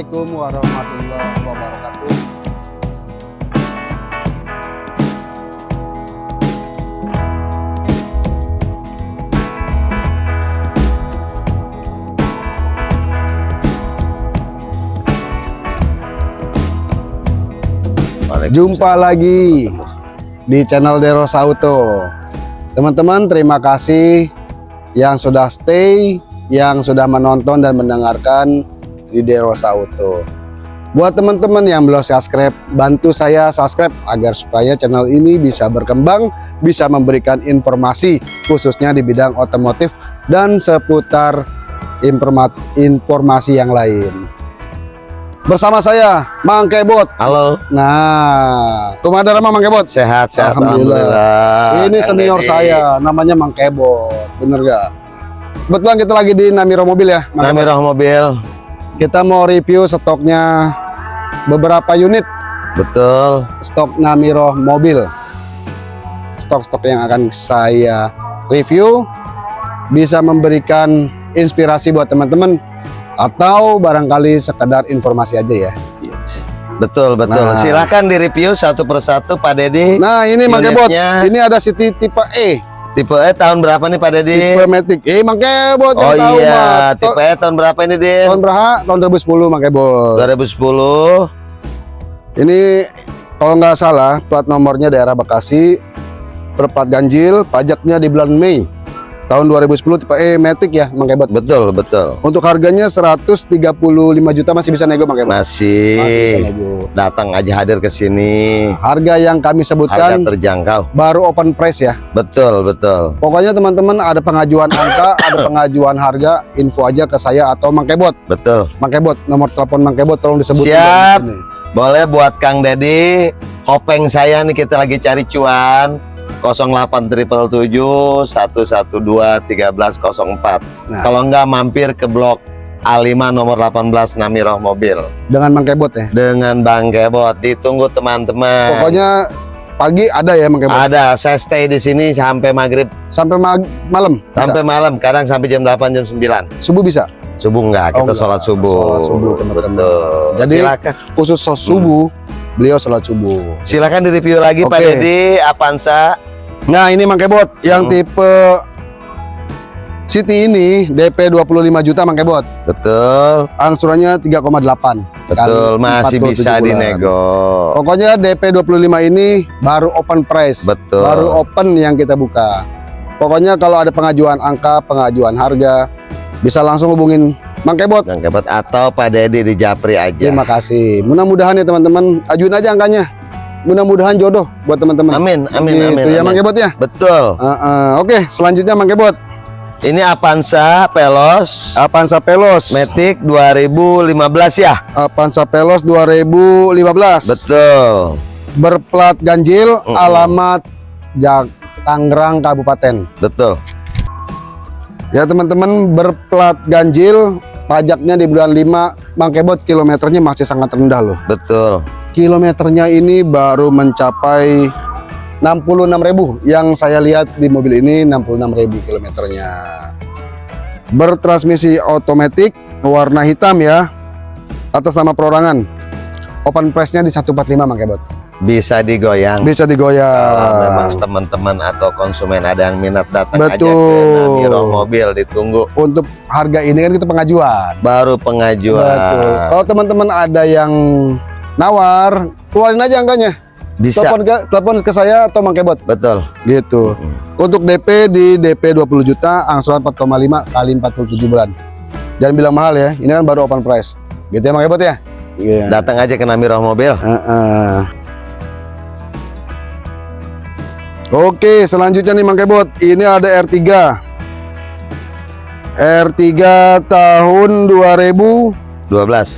Assalamualaikum warahmatullahi wabarakatuh. Jumpa lagi di channel Deros Auto. Teman-teman, terima kasih yang sudah stay, yang sudah menonton dan mendengarkan di Deros Auto. Buat teman-teman yang belum subscribe, bantu saya subscribe agar supaya channel ini bisa berkembang, bisa memberikan informasi khususnya di bidang otomotif dan seputar informasi yang lain. Bersama saya Mang Kebot. Halo. Nah, kumadar Mang Kebot. Sehat, sehat. Alhamdulillah. Ini Kang senior saya, namanya Mang Kebot. Bener gak? Kebetulan kita lagi di Namiro Mobil ya. Mang Kebot. Namirah mobil. Kita mau review stoknya beberapa unit Betul. stok Namiro Mobil. Stok-stok yang akan saya review bisa memberikan inspirasi buat teman-teman atau barangkali sekedar informasi aja ya. Betul, betul. Nah. Silakan di-review satu persatu Pak Dedi. Nah, ini. Unitnya. Ini ada City tipe E. Tipe E tahun berapa nih Pak Dedi? Tipe Matic. Eh, Mang Kebot Oh tahu, iya, Mak. tipe E tahun berapa ini, Din? Tahun berapa? Tahun 2010 Mang Kebot. 2010. Ini kalau nggak salah plat nomornya daerah Bekasi, berplat ganjil, pajaknya di bulan Mei tahun 2010 tipe E Matic ya, Mang Kebot. Betul, betul. Untuk harganya 135 juta masih bisa nego Mang Kebot. Masih bisa Masih nego. datang aja hadir ke sini. Harga yang kami Harga sebutkan terjangkau. baru open price ya. Betul, betul. Pokoknya teman-teman ada pengajuan angka, ada pengajuan harga, info aja ke saya atau Mang Kebot. Betul. Mang Kebot, nomor telepon Mang Kebot tolong disebutkan. Siap. Boleh buat Kang Dedi, hopeng saya nih kita lagi cari cuan 08777 112 1304. Nah. Kalau enggak mampir ke blok A5 nomor 18 Namiroh Mobil Dengan Mang Kebot ya. dengan Bang Kebot. Ditunggu teman-teman. Pokoknya pagi ada ya Mang Kebot. ada saya stay di sini sampai maghrib Sampai mag- malam. Bisa? sampai malam kadang sampai jam 8 jam 9 subuh bisa. subuh enggak Oh, kita enggak. sholat subuh Sholat subuh, teman-teman. Jadi- silakan Khusus sos subuh, beliau sholat subuh. silakan di review lagi Pak Oke. Dedi Avanza Nah ini Mang Kebot yang Hmm. tipe City ini DP 25 juta Mang Kebot. betul Angsurannya 3,8. betul Kali masih 47 bisa bulan. dinego Pokoknya DP 25 ini baru open price. betul Baru open yang kita buka. Pokoknya kalau ada pengajuan angka, pengajuan harga, bisa langsung hubungin Mang Kebot. Bang Kebot atau Pak Dedi di Japri aja Terima kasih. Mudah-mudahan ya teman-teman, ajuin aja angkanya. Mudah-mudahan jodoh buat teman-teman. amin amin Gitu amin, ya Mang amin. Kebot ya. betul Uh, uh, Oke, selanjutnya Mang Kebot. ini Avanza Pelos Avanza Pelos. Matic 2015 ya Avanza Pelos 2015. betul Berplat ganjil, Mm-mm. alamat Jak Tangerang Kabupaten. betul Ya teman-teman, berplat ganjil, pajaknya di bulan 5, Mang Kebot kilometernya masih sangat rendah loh. betul Kilometernya ini baru mencapai 66.000 yang saya lihat di mobil ini 66.000 kilometernya. Bertransmisi otomatis warna hitam ya. Atas nama perorangan. Open price-nya di 145 Mang Kebot. Bisa digoyang Bisa Kalau digoyang. memang teman-teman atau konsumen ada yang minat datang aja ke Betul. Namiro Mobil ditunggu Untuk harga ini kan kita pengajuan. baru pengajuan Betul. Kalau teman-teman ada yang nawar, keluarin aja angkanya. bisa Telepon ke, telepon ke saya atau Mang Kebot betul gitu. Untuk DP di DP 20 juta, angsuran 4,5 kali 47 bulan. Jangan bilang mahal ya, ini kan baru open price. Gitu ya Mang Kebot ya? Iya. datang aja ke Namiro Mobil Heeh. Oke, selanjutnya nih Mang Kebot. Ini ada R3. R3 tahun 2013. 12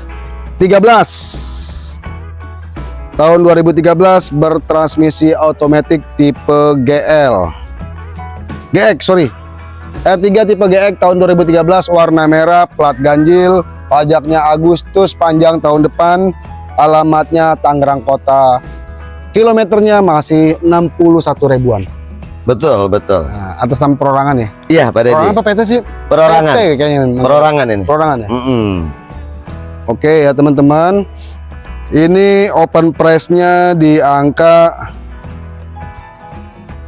Tahun 2013 bertransmisi otomatis tipe GL. GX, sorry. R3 tipe GX tahun 2013 warna merah, plat ganjil, pajaknya Agustus panjang tahun depan, alamatnya Tangerang Kota. Kilometernya masih 61 ribuan. betul betul Nah, atas nama perorangan ya. iya Pak Dedi Perorangan apa PT sih? perorangan PT kayaknya. perorangan ini Perorangan ya. Mm-mm. Oke ya teman-teman. Ini open price-nya di angka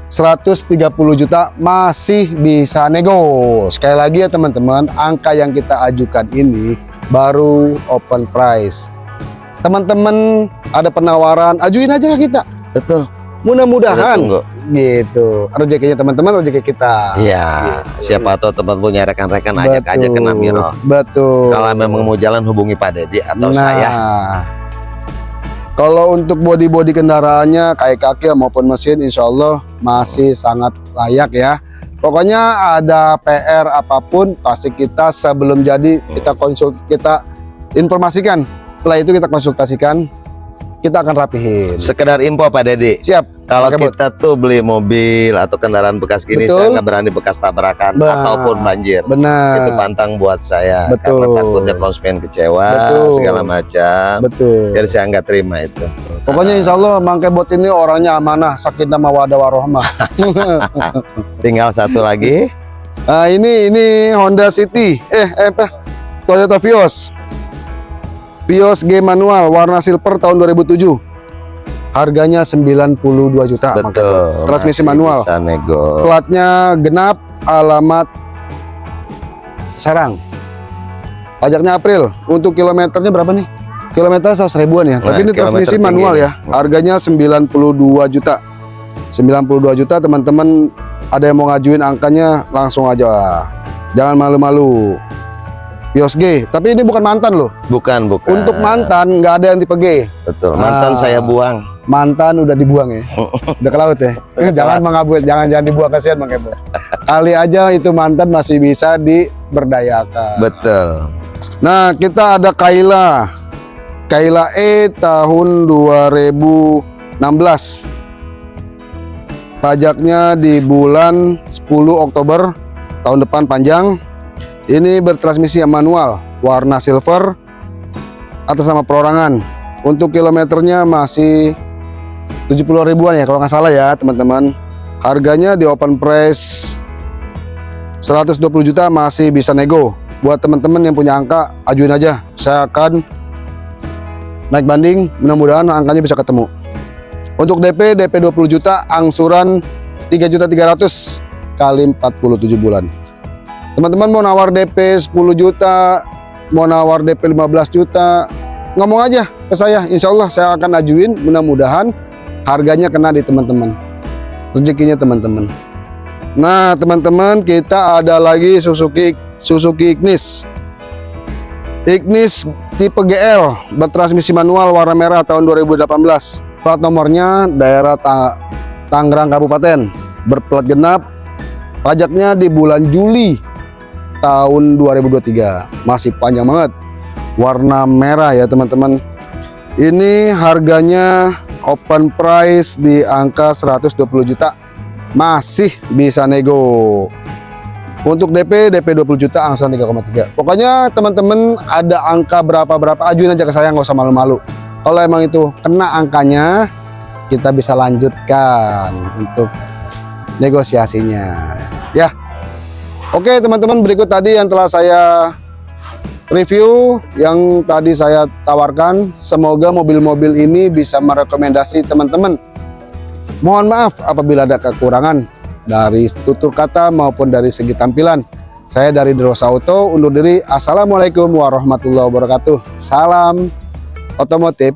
130 juta masih bisa nego. Sekali lagi ya teman-teman, angka yang kita ajukan ini baru open price. Teman-teman ada penawaran, ajuin aja ke kita. Betul. Mudah-mudahan gitu. Rezekinya teman-teman, rezeki kita. Iya. Gitu. Siapa tahu teman punya rekan-rekan ajak aja ke Namiro. Betul. Kalau memang mau jalan hubungi Pak Dedi atau nah, saya. Kalau untuk bodi-bodi kendaraannya kayak kaki maupun mesin, insya Allah masih sangat layak ya. Pokoknya ada PR apa pun pasti kita sebelum jadi kita konsult kita informasikan. Setelah itu kita konsultasikan, kita akan rapihin. Sekedar info Pak Dedi. Siap. Kalau kita tuh beli mobil atau kendaraan bekas gini, Betul. saya nggak berani bekas tabrakan Bah. ataupun banjir. Benar. Itu pantang buat saya Betul. karena takutnya konsumen kecewa Betul. segala macam. Betul. Jadi saya nggak terima itu. Pokoknya insya Allah Mangke Bot ini orangnya amanah, sakinah mawadah warohmah. Tinggal satu lagi. Nah ini ini Honda City, eh eh apa? Toyota Vios. Vios G manual warna silver tahun 2007. Harganya 92 juta. Betul. Transmisi masih manual. Bisa nego. Platnya genap, alamat Serang. Pajaknya April. Untuk kilometernya berapa nih? Kilometer 100 ribuan ya. Nah, Tapi ini transmisi tinggi manual ya. Harganya 92 juta. 92 juta teman-teman ada yang mau ngajuin angkanya langsung aja. Jangan malu-malu. Vios G, tapi ini bukan mantan loh. Bukan, bukan. Untuk mantan nggak ada yang tipe G. Betul. Mantan Ah. saya buang. Mantan udah dibuang ya. Udah ke laut ya. Jangan mengabul, jangan jangan dibuang kasihan Kebo. Kali aja itu mantan masih bisa diberdayakan. Betul. Nah, kita ada Kaila. Kaila E tahun 2016. Pajaknya di bulan 10 Oktober tahun depan panjang. Ini bertransmisi manual, warna silver atas nama perorangan. Untuk kilometernya masih 70 ribuan ya kalau nggak salah ya teman-teman. Harganya di open price 120 juta masih bisa nego buat teman-teman yang punya angka ajuin aja saya akan naik banding mudah-mudahan angkanya bisa ketemu untuk DP DP 20 juta angsuran 3 juta 300 kali 47 bulan teman-teman mau nawar DP 10 juta mau nawar DP 15 juta ngomong aja ke saya. Insya Allah saya akan ajuin mudah-mudahan harganya kena di teman-teman. Rezekinya teman-teman. Nah teman-teman kita ada lagi Suzuki Suzuki Ignis. Ignis tipe GL bertransmisi manual warna merah tahun 2018 plat nomornya daerah Ta Tangerang Kabupaten. Berplat genap pajaknya di bulan Juli tahun 2023 masih panjang banget. Warna merah ya teman-teman. Ini harganya open price di angka 120 juta. Masih bisa nego. Untuk DP DP 20 juta angsuran 3,3 pokoknya teman-teman ada angka berapa-berapa ajuin aja ke saya nggak usah malu-malu. Kalau emang itu kena angkanya kita bisa lanjutkan untuk negosiasinya. Ya oke teman-teman berikut tadi yang telah saya review yang tadi saya tawarkan semoga mobil-mobil ini bisa merekomendasi teman-teman Mohon maaf apabila ada kekurangan dari tutur kata maupun dari segi tampilan. Saya dari Derosa Auto undur diri. Assalamualaikum warahmatullahi wabarakatuh. Salam otomotif